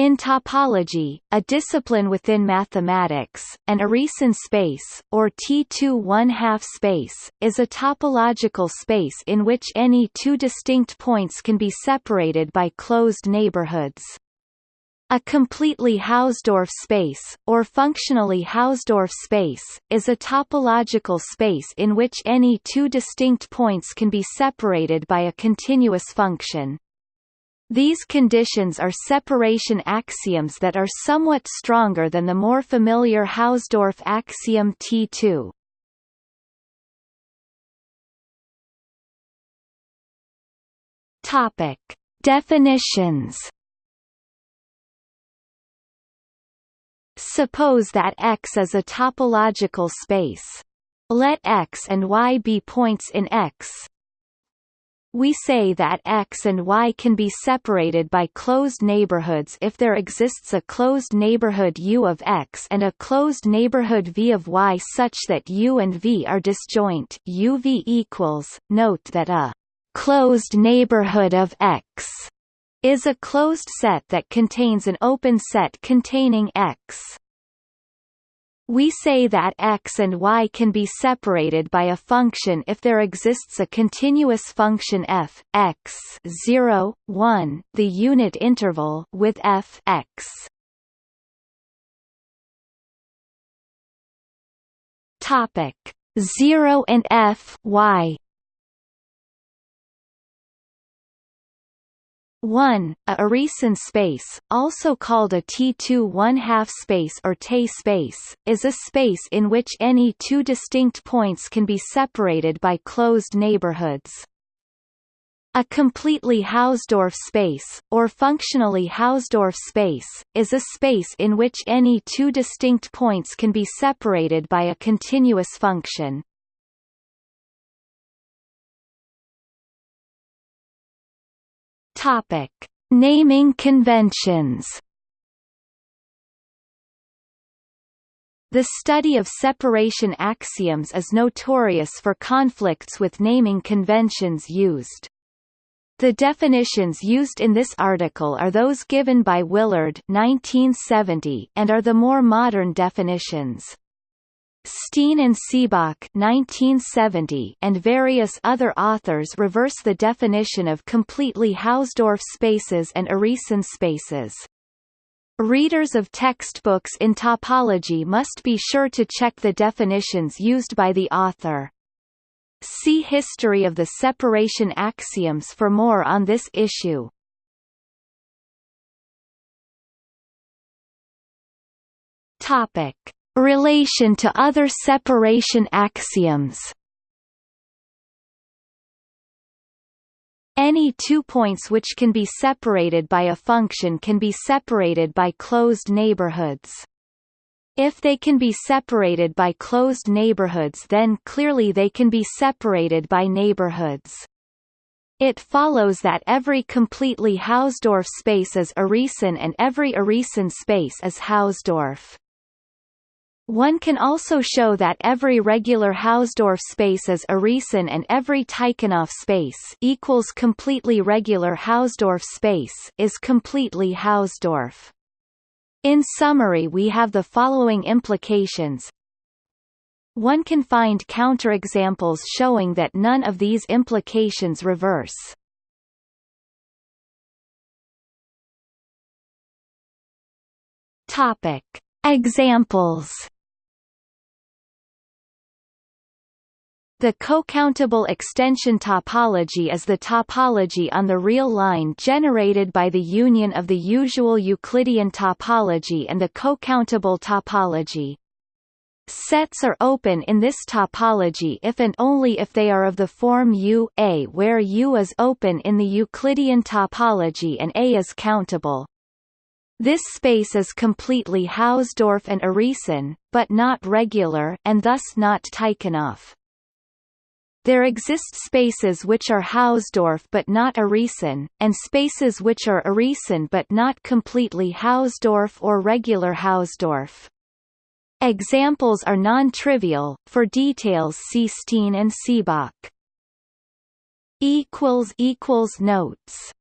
In topology, a discipline within mathematics, an Urysohn space, or T2 one-half space, is a topological space in which any two distinct points can be separated by closed neighborhoods. A completely Hausdorff space, or functionally Hausdorff space, is a topological space in which any two distinct points can be separated by a continuous function. These conditions are separation axioms that are somewhat stronger than the more familiar Hausdorff axiom T2. Topic: Definitions. Suppose that X is a topological space. Let X and Y be points in X, we say that X and Y can be separated by closed neighborhoods if there exists a closed neighborhood U of X and a closed neighborhood V of Y such that U and V are disjoint UV equals. Note that a closed neighborhood of X is a closed set that contains an open set containing X. We say that x and y can be separated by a function if there exists a continuous function f, x 0, 1, the unit interval with f x. Topic 0 and f y 1. A Urysohn space, also called a T2 one-half space or Tay space, is a space in which any two distinct points can be separated by closed neighborhoods. A completely Hausdorff space, or functionally Hausdorff space, is a space in which any two distinct points can be separated by a continuous function. Topic: Naming conventions. The study of separation axioms is notorious for conflicts with naming conventions used. The definitions used in this article are those given by Willard 1970 and are the more modern definitions. Steen and Seebach 1970 and various other authors reverse the definition of completely Hausdorff spaces and Urysohn spaces. Readers of textbooks in topology must be sure to check the definitions used by the author. See History of the separation axioms for more on this issue. Topic Relation to other separation axioms Any two points which can be separated by a function can be separated by closed neighborhoods. If they can be separated by closed neighborhoods then clearly they can be separated by neighborhoods. It follows that every completely Hausdorff space is Urysohn and every Urysohn space is Hausdorff. One can also show that every regular Hausdorff space is Urysohn and every Tychonoff space equals completely regular Hausdorff space is completely Hausdorff. In summary we have the following implications. One can find counterexamples showing that none of these implications reverse. Topic. Examples The co-countable extension topology is the topology on the real line generated by the union of the usual Euclidean topology and the co-countable topology. Sets are open in this topology if and only if they are of the form U A where U is open in the Euclidean topology and A is countable. This space is completely Hausdorff and Urysohn, but not regular and thus not Tychonoff. There exist spaces which are Hausdorff but not Urysohn, and spaces which are Urysohn but not completely Hausdorff or regular Hausdorff. Examples are non-trivial, for details see Steen and Seebach. Notes